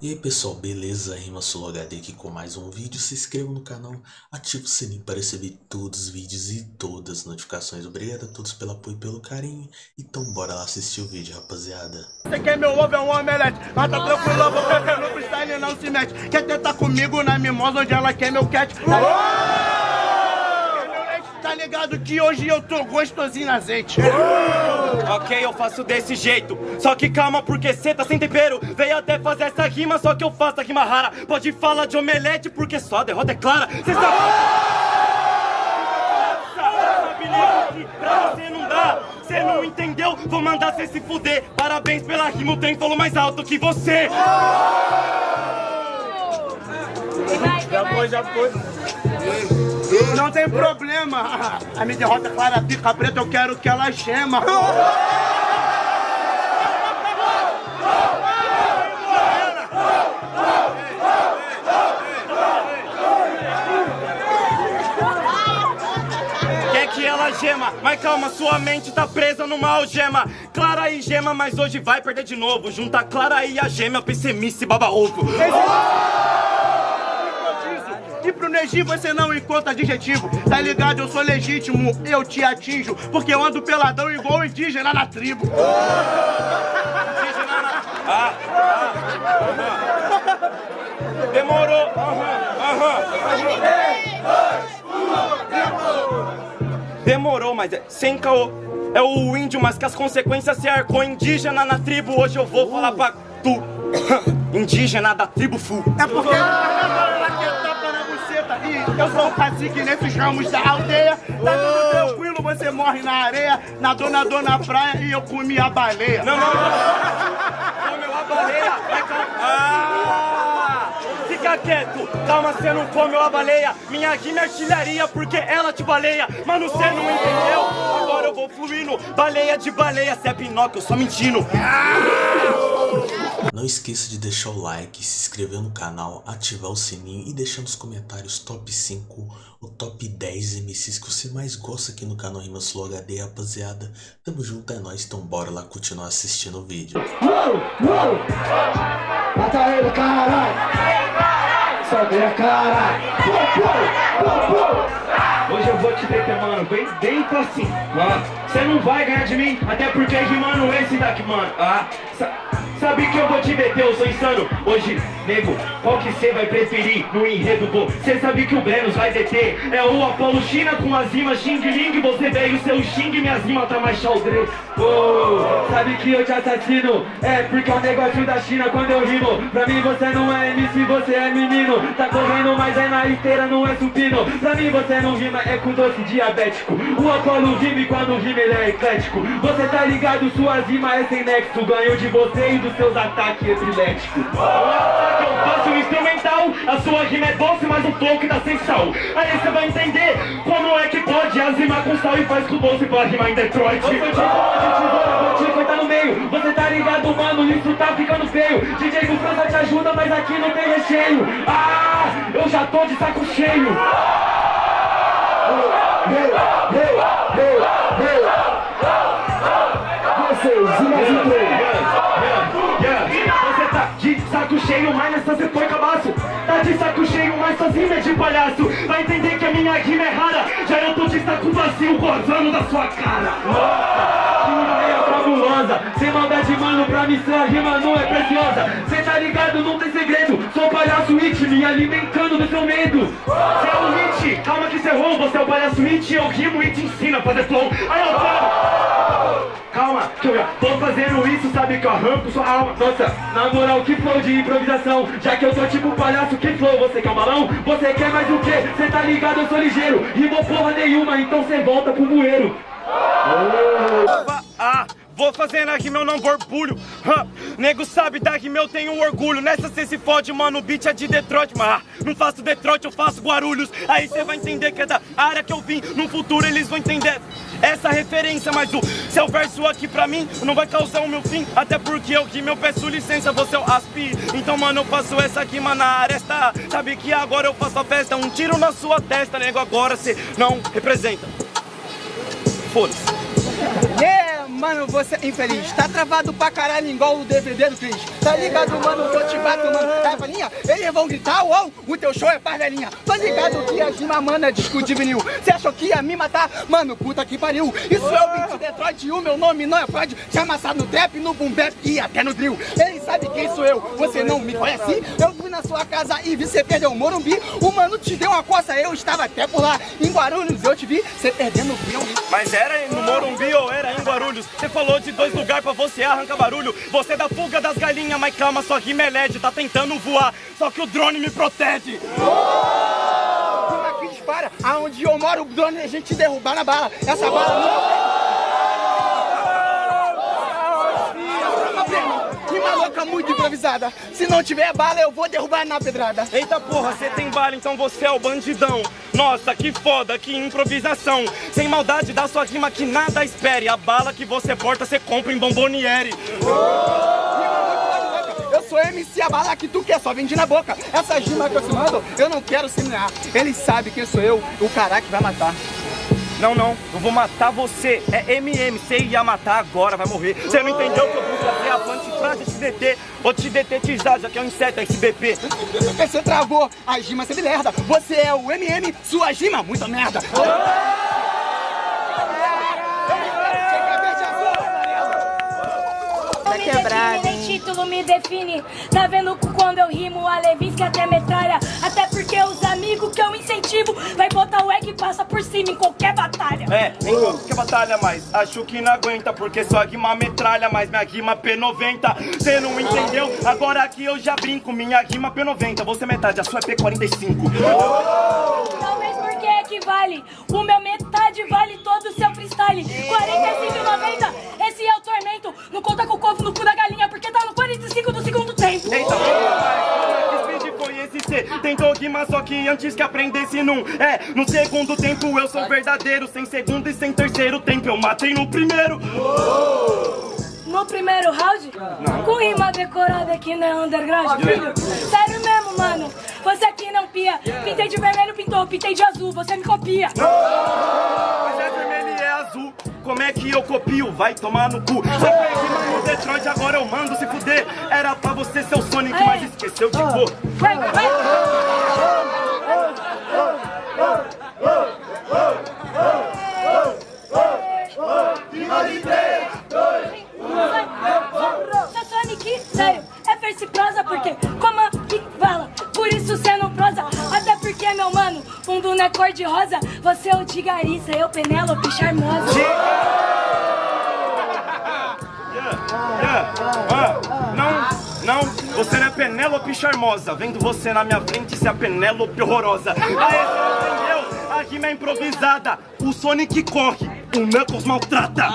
E aí pessoal, beleza? Rima Solo HD aqui com mais um vídeo. Se inscreva no canal, ative o sininho para receber todos os vídeos e todas as notificações. Obrigado a todos pelo apoio e pelo carinho. Então bora lá assistir o vídeo, rapaziada. Você quer meu ovo é um omelete, mas tá tranquilo, porque no freestyle não se mete. Quer tentar comigo na mimosa onde ela quer meu cat? Quer meu leite? Tá ligado que hoje eu tô gostosinho na azeite. Ok, eu faço desse jeito. Só que calma, porque cê tá sem tempero. Veio até fazer essa rima, só que eu faço a rima rara. Pode falar de omelete, porque só a derrota é clara. Cê sabe. Pra você não dá. Cê não entendeu? Vou mandar cê se fuder. Parabéns pela rima, o trem falou mais alto que você. Já foi, já foi. Não tem problema. A minha derrota é clara, pica preta, eu quero que ela gema. Gema, mas calma, sua mente tá presa numa algema. Clara e gema, mas hoje vai perder de novo. Junta Clara e a gema, pessimice baba ovo. Pro Neji você não encontra adjetivo Tá ligado, eu sou legítimo, eu te atinjo Porque eu ando peladão igual indígena na tribo Indígena na- Ah, ah, aham. Demorou. Aham, aham. Demorou, mas é sem caô. É o índio, mas que as consequências se arcou indígena na tribo. Hoje eu vou falar pra tu. Indígena da tribo full. É porque eu sou o cacique nesses ramos da aldeia Tá tudo tranquilo, você morre na areia Nadou, nadou na praia e eu comi a baleia Não, não, não. Comeu a baleia. Vai. Ah! Fica quieto. Calma, você não comeu a baleia. Minha rima é artilharia porque ela te baleia. Mano, você não entendeu? Agora eu vou fluindo. Baleia de baleia. Cê é Pinóquio, eu só mentindo. Não esqueça de deixar o like, se inscrever no canal, ativar o sininho e deixar nos comentários top 5 ou top 10 MCs que você mais gosta aqui no canal Rima Solo HD, rapaziada. Tamo junto, é nóis, então bora lá continuar assistindo o vídeo. Mata ele, caralho! Sobe a! Hoje eu vou te deter, mano, bem dentro assim, mano. Você não vai ganhar de mim, até porque rimando esse daqui, mano. Ah, sabe que eu vou te deter, eu sou insano. Hoje, nego, qual que você vai preferir no enredo, pô? Você sabe que o Brenos vai deter. É o Apolo China com as rimas Xing Ling. Você veio seu Xing, minhas rimas tá mais xaldre. Oh, sabe que eu te assassino? É porque é o negócio da China quando eu rimo. Pra mim você não é MC, você é menino. Tá correndo, mas é na esteira, não é supino. Pra mim você não rima, é com doce diabético. O Apolo rima e quando rima ele é eclético. Você tá ligado, suas rimas é sem nexo. Ganho de você e dos seus ataques epiléticos. O ataque eu faço instrumental, a sua rima é doce, mas o flow que dá sem sal. Aí você vai entender como é que pode as rimas com sal e faz com doce pra rimar em Detroit. Eu sou de de tesoura, te cortar no meio. Você tá ligado, mano, isso tá ficando feio. DJ do França te ajuda, mas aqui não tem recheio. Ah, eu já tô de saco cheio. Vocês, e mais um. Você tá de saco cheio, mas nessa você foi cabaço. Tá de saco cheio, mas sozinho é de palhaço. Vai entender que a minha rima é rara. Já eu tô de saco vazio, gozando da sua cara. Nossa, que ideia fabulosa. Sem maldade, mano, pra mim sua rima não é preciosa. Cê tá ligado, não tem segredo. Sou palhaço it, me alimentando do seu medo. Cê é o hit, calma que cê errou. Você é o palhaço it, eu rimo e te ensino a fazer flow. Aí eu falo. Calma, que eu já tô fazendo isso, sabe que eu arranco sua alma. Nossa, na moral, que flow de improvisação. Já que eu sou tipo palhaço, que flow, você quer um balão? Você quer mais o quê? Cê tá ligado, eu sou ligeiro. Rimou porra nenhuma, então cê volta pro bueiro. Ah, vou fazer na rima, eu não borbulho. Nego sabe da rima, eu tenho orgulho. Nessa cê se fode, mano, o beat é de Detroit. Mas ah, não faço Detroit, eu faço Guarulhos. Aí cê vai entender que é da área que eu vim. No futuro eles vão entender essa referência. Mas o seu verso aqui pra mim não vai causar o meu fim. Até porque eu rimo, eu peço licença, você é o aspi. Então, mano, eu faço essa rima na aresta. Sabe que agora eu faço a festa. Um tiro na sua testa, nego, agora cê não representa. Foda-se. Mano, você é infeliz. Tá travado pra caralho igual o DVD do Cris. Tá ligado, mano, eu te bato, mano. É, velhinha, eles vão gritar, uou, o teu show é pra velhinha. Tô ligado que a Gima, mano, é disco de vinil. Você achou que ia me matar? Mano, puta que pariu. Isso é o beat de Detroit e o meu nome não é Freud. Já amassado no trap, no boom bap e até no drill. Ele sabe quem sou eu, você não me conhece? Eu fui na sua casa e vi você perder o Morumbi. O mano te deu uma coça, eu estava até por lá. Em Guarulhos eu te vi, você perdendo o filme. Mas era no Morumbi ou era em Guarulhos? Você falou de dois lugares pra você arrancar barulho. Você é da fuga das galinhas, mas calma, sua rima é LED, tá tentando voar. Só que o drone me protege. Aqui dispara, aonde eu moro, o drone a gente derrubar na bala. Essa bala não. Louca muito improvisada. Se não tiver bala, eu vou derrubar na pedrada. Eita porra, você tem bala, então você é o bandidão. Nossa, que foda, que improvisação. Sem maldade da sua rima que nada espere. A bala que você porta, você compra em bomboniere. Eu sou MC a bala que tu quer, só vende na boca. Essa rima que eu te mando, eu não quero semear. Ele sabe quem sou eu, o cara que vai matar. Não, não, eu vou matar você. É MM, você ia matar agora, vai morrer. Você não entendeu que eu vou fazer a planta pra te deter. Vou te detetizar, já que é um inseto, SBP. Você travou, a rima você me lerda. Você é o MM, sua rima, muita merda. Tá quebrado, nem título me define. Tá vendo quando eu rimo a Levinsky até metralha? Até porque os amigos que eu vai botar o egg e passa por cima em qualquer batalha. É, em qualquer batalha, mas acho que não aguenta, porque sua rima metralha, mas minha rima P90. Cê não entendeu? Agora aqui eu já brinco, minha rima P90. Você é metade, a sua é P45. Talvez porque equivale. O meu metade vale todo o seu freestyle. 45,90. Esse é o tormento. Não conta com o covo no cu da galinha, porque tá no 45 do segundo tempo. Eita, porra, cê? Tentou rimar, só que antes que aprendesse num É, no segundo tempo eu sou verdadeiro Sem segundo e sem terceiro tempo eu matei no primeiro No primeiro round, com rima decorada que não é underground. Sério mesmo, mano. Você aqui não pia. Pintei de vermelho, pintou, pintei de azul. Você me copia. Mas é vermelho e é azul Como é que eu copio? Vai tomar no cu Você fez rima no Detroit, agora eu mando se fuder Era você ser o Sonic, mas esqueceu de cor Vai, vai, vai. Sério, é face prosa porque como que fala, por isso cê não prosa Até porque, meu mano, fundo não é cor de rosa. Você é o de Garissa, eu Penélope charmosa Penélope charmosa Vendo você na minha frente, é a Penélope horrorosa Aê, você entendeu? A rima é improvisada O Sonic corre, o Knuckles maltrata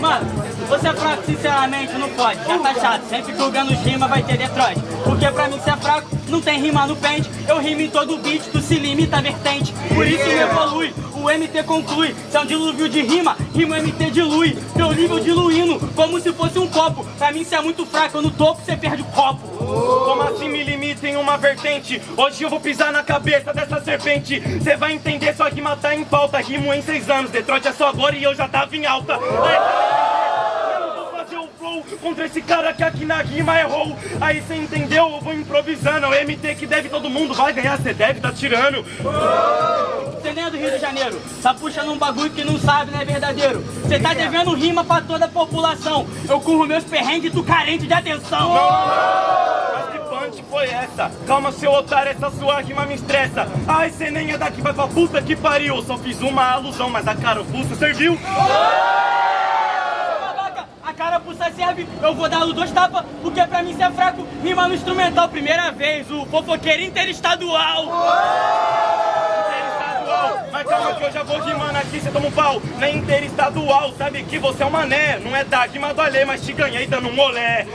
Mano, você é fraco, sinceramente, não pode. Já tá chato, sempre os rima vai ter Detroit. Porque pra mim, você é fraco, não tem rima no pente. Eu rimo em todo beat, tu se limita à vertente. Por isso me evolui, o MT conclui. Se é um dilúvio de rima, rima MT dilui. Teu nível diluindo, como se fosse um copo. Pra mim, você é muito fraco, no topo, você perde o copo. Como assim me limita em uma vertente? Hoje eu vou pisar na cabeça dessa serpente Cê vai entender, sua rima tá em falta Rimo em seis anos, Detroit é só agora e eu já tava em alta Eu vou fazer o flow contra esse cara que aqui na rima errou Aí cê entendeu? Eu vou improvisando É o MT que deve todo mundo, vai ganhar, cê deve tá tirando Você nem é do Rio de Janeiro, tá puxando um bagulho que não sabe, não é verdadeiro. Você tá devendo rima pra toda a população. Eu curro meus perrengues, tu carente de atenção. Mas que punch foi essa? Calma, seu otário, essa sua rima me estressa. Ai, cê nem é daqui, vai pra puta que pariu. Só fiz uma alusão, mas a carapuça serviu. Babaca, a carapuça serve, eu vou dar dois tapas, porque pra mim você é fraco. Rima no instrumental, primeira vez, o fofoqueiro interestadual. Interestadual. Mas calma que eu já vou rimando aqui, cê toma um pau. Na interestadual, sabe que você é um mané. Não é da rima do Alê, mas te ganhei dando um molé.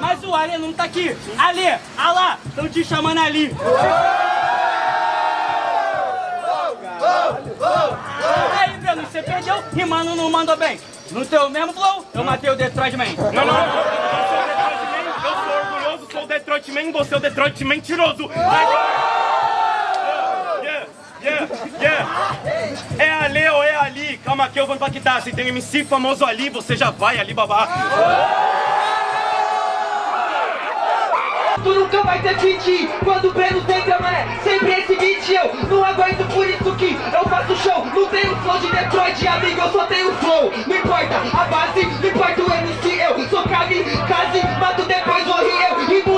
Mas o Ale não tá aqui. Ale, alá, estão te chamando ali. Aí, Breno, você perdeu, rimando não mandou bem. No teu mesmo flow, eu matei o Detroit Man. Não, não, eu sou o Detroit Man, sou o Man, você é o Detroit mentiroso. Ai, yeah, Yeah. É ali ou é ali? Calma que eu vou impactar. Se tem MC famoso ali, você já vai ali babar. Tu nunca vai ter fit Quando o Breno tenta, mané Sempre esse beat eu Não aguento por isso que eu faço show Não tenho flow de Detroit, amigo Eu só tenho flow Não importa a base Não importa o MC Eu sou kamikaze Mato depois morri eu Rimo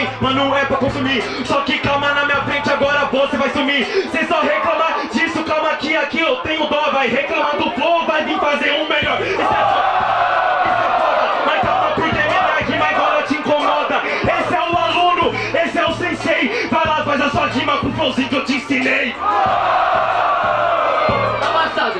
também, mano, é pra consumir. Só que calma na minha frente, agora você vai sumir. Cê só reclamar disso, calma que aqui eu tenho dó. Vai reclamar do flow, vai vir fazer um melhor. Isso é foda, isso é foda. Mas calma porque minha rima agora te incomoda. Esse é o aluno, esse é o sensei. Vai lá, faz a sua rima com o flowzinho que eu te ensinei.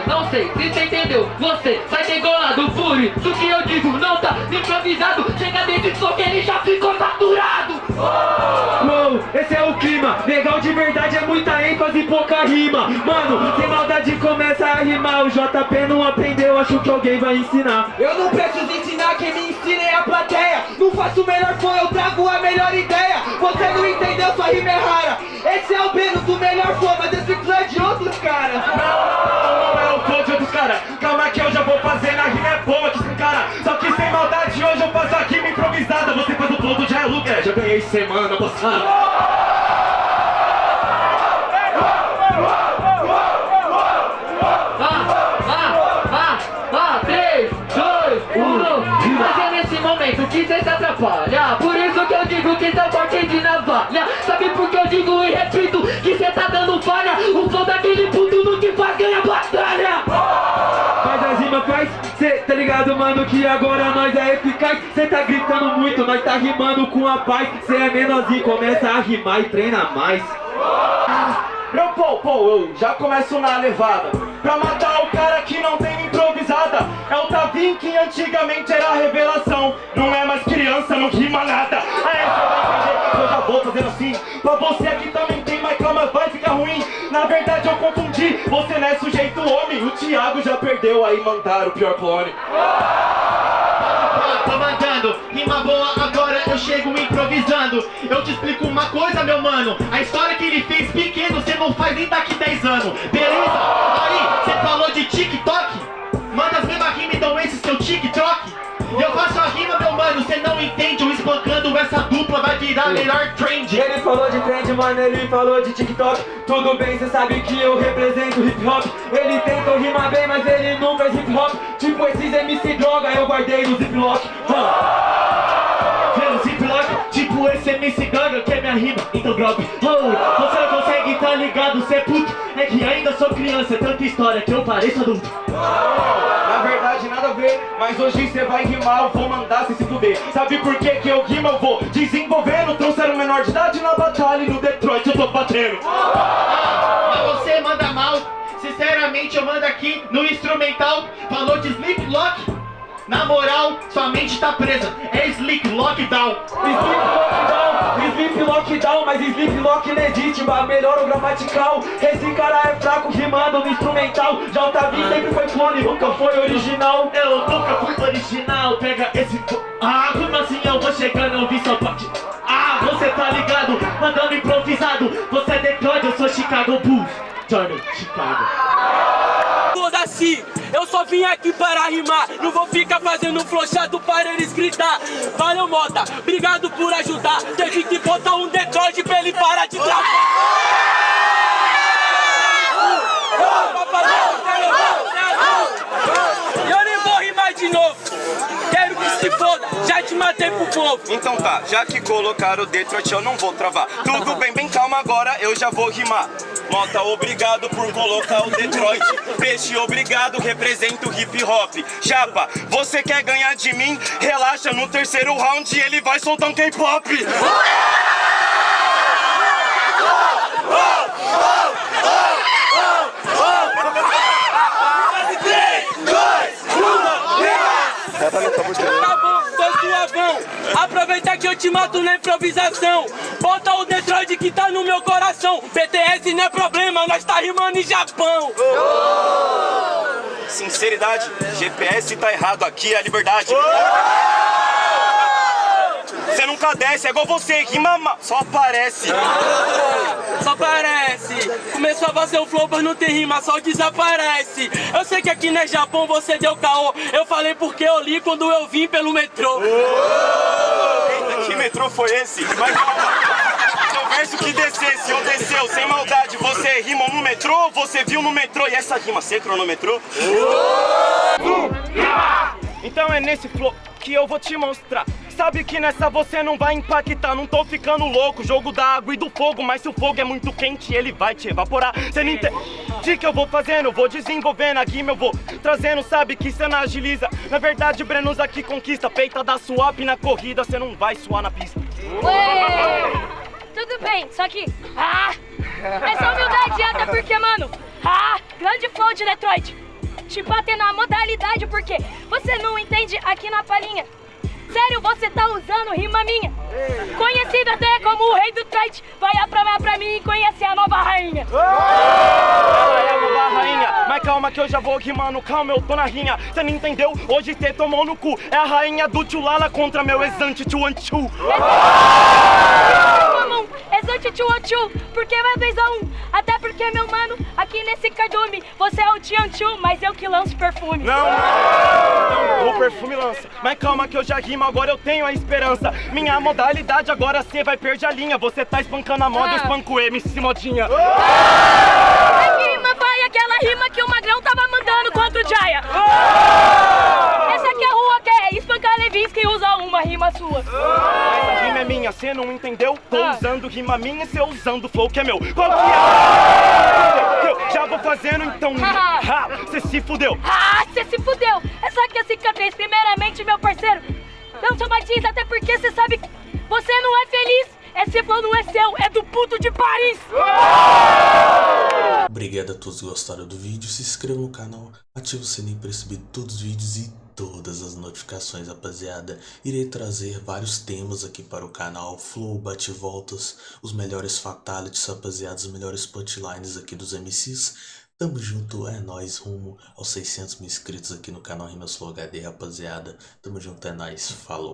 Não sei se você entendeu. Você sai degolado por isso que eu digo Não tá improvisado. Chega dentro só que ele já ficou saturado Uou, esse é o clima. Legal de verdade é muita ênfase e pouca rima. Mano, sem maldade começa a rimar. O JP não aprendeu, acho que alguém vai ensinar. Eu não preciso ensinar, quem me ensina é a plateia. Não faço o melhor som, eu trago a melhor ideia. Você não entendeu, sua rima é rara. Esse é o Beno do melhor som, mas esse flow é de outros caras. Não, não é o flow de outros caras. Calma que eu já vou fazer na rima é boa faz o Jai Luke, é, já ganhei semana passada. 3, 2, 1 Mas é nesse momento que cê se atrapalha. Por isso que eu digo que cê forte de navalha. Sabe por que eu digo e repito que cê tá dando falha? O flow daquele puto no que faz ganha batalha Faz cê tá ligado, mano, que agora nós é eficaz. Cê tá gritando muito, nós tá rimando com a paz. Cê é menorzinho, começa a rimar e treina mais. Meu pô, pô, eu já começo na levada. Pra matar o cara que não tem improvisada. É o Tavim que antigamente era revelação. Não é mais criança, não rima nada. Aí você vai entender eu já vou fazendo assim. Pra você aqui também tem, mas calma, vai ficar ruim Na verdade eu confundi, você não é sujeito homem. O Thiago já perdeu, aí mandaram o pior clone. Tô mandando, rima boa, agora eu chego improvisando. Eu te explico uma coisa, meu mano. A história que ele fez pequeno, cê não faz nem daqui 10 anos. Beleza? Aí, cê falou de TikTok? Manda as mesmas rimas, então esse seu TikTok? Eu faço mano, cê não entende Eu espancando essa dupla vai virar melhor trend. Ele falou de trend, mano, ele falou de TikTok. Tudo bem, cê sabe que eu represento hip hop. Ele tentou rimar bem, mas ele não faz hip hop. Tipo esses MC droga, eu guardei no ziplock ziplock, tipo esse MC Gaga que é minha rima, então drop oh, Você não consegue, tá ligado, cê é puto. É que ainda sou criança, tanta história que eu pareço adulto. Na mas hoje cê vai rimar, eu vou mandar cê se fuder. Sabe por que que eu rimo, eu vou desenvolvendo Trouxeram menor de idade na batalha e no Detroit eu tô batendo. Mas você manda mal, sinceramente eu mando aqui no instrumental Falou de Sleep Lock na moral, sua mente tá presa, é Sleep Lockdown. Sleep lockdown, sleep lockdown, mas sleep lock legítima, melhor o gramatical. Esse cara é fraco rimando no instrumental. JV sempre foi clone, nunca foi original. Eu nunca fui original, pega esse... Ah, como assim eu vou chegando, eu vi só parte... Ah, você tá ligado, mandando improvisado. Você é Detroit, eu sou Chicago Bulls. Jordan, Chicago só vim aqui para rimar. Não vou ficar fazendo flow chato para eles gritar. Valeu, Mota, obrigado por ajudar. Teve que botar um Detroit pra ele parar de travar. Eu nem vou rimar de novo. Quero que se foda, já te matei pro povo. Então tá, já que colocaram o Detroit eu não vou travar Tudo bem, bem calma agora, eu já vou rimar Mota, obrigado por colocar o Detroit Peixe, obrigado, represento o hip hop Chapa, você quer ganhar de mim? Relaxa, no terceiro round ele vai soltar um K-pop Tá bom, tô suavão. Aproveita que eu te mato na improvisação. Bota o Detroit que tá no meu coração. BTS não é problema, nós tá rimando em Japão. Sinceridade, GPS tá errado, aqui é a liberdade Você nunca desce, é igual você, rima ma- só aparece. Só parece. Começou a fazer o flow, mas não tem rima, só desaparece. Eu sei que aqui no Japão você deu caô. Eu falei porque eu li quando eu vim pelo metrô. Eita, que metrô foi esse? Mas calma. Verso que descesse, ou desceu, sem maldade. Você rimou no metrô, você viu no metrô. E essa rima, você cronometrou? Então é nesse flow que eu vou te mostrar. Sabe que nessa você não vai impactar, não tô ficando louco. Jogo da água e do fogo, mas se o fogo é muito quente, ele vai te evaporar. Cê não entende que eu vou fazendo, vou desenvolvendo a rima, eu vou trazendo, sabe que cê não agiliza. Na verdade, Brenos aqui conquista, peita da swap na corrida, cê não vai suar na pista. Ué, tudo bem, só que. Ah! Essa humildade até porque, mano. Ah! Grande flow de Detroit. Te bater na modalidade porque você não entende aqui na palhinha. Sério, você tá usando rima minha. Conhecido até como o rei do trite. Vai aprovar pra mim e conhecer a nova rainha. Ela é a nova rainha, mas calma que eu já vou rimando, calma, eu tô na rinha. Cê não entendeu? Hoje cê tomou no cu. É a rainha do Tchulala contra meu exante Tchuanchu. Mamão, exante tchu tchu, porque vai 2 a 1 um. Até porque, meu mano, aqui nesse cardume, você é o Tian Chu, mas eu que lanço perfume. Não, não, o perfume lança. Mas calma que eu já rimo, agora eu tenho a esperança. Minha modalidade agora cê vai perder a linha. Você tá espancando a moda, eu Ah. espanco o MC modinha. A rima vai aquela rima que o Magrão tava mandando contra o Jaya. Sua. Mas a rima é minha, cê não entendeu? Tô Ah. usando rima minha e cê usando flow que é meu. Qual que é? Eu já vou fazendo então. Ha, cê se fudeu. Ah, você se fudeu! Essa aqui é a cicatriz, primeiramente, meu parceiro. Não somatiza, até porque você sabe que você não é feliz. Esse flow não é seu, é do puto de Paris. Obrigado a todos que gostaram do vídeo, se inscreva no canal, ative o sininho para receber todos os vídeos e todas as notificações, rapaziada. Irei trazer vários temas aqui para o canal, flow, bate-voltas, os melhores fatalities, rapaziada, os melhores punchlines aqui dos MCs. Tamo junto, é nóis, rumo aos 600 mil inscritos aqui no canal Rimas Flow HD, rapaziada. Tamo junto, é nóis, falou.